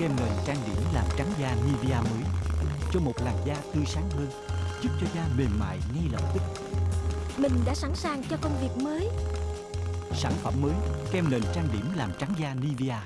kem nền trang điểm làm trắng da Nivea mới. Cho một làn da tươi sáng hơn, giúp cho da mềm mại ngay lập tức. Mình đã sẵn sàng cho công việc mới. Sản phẩm mới kem nền trang điểm làm trắng da Nivea.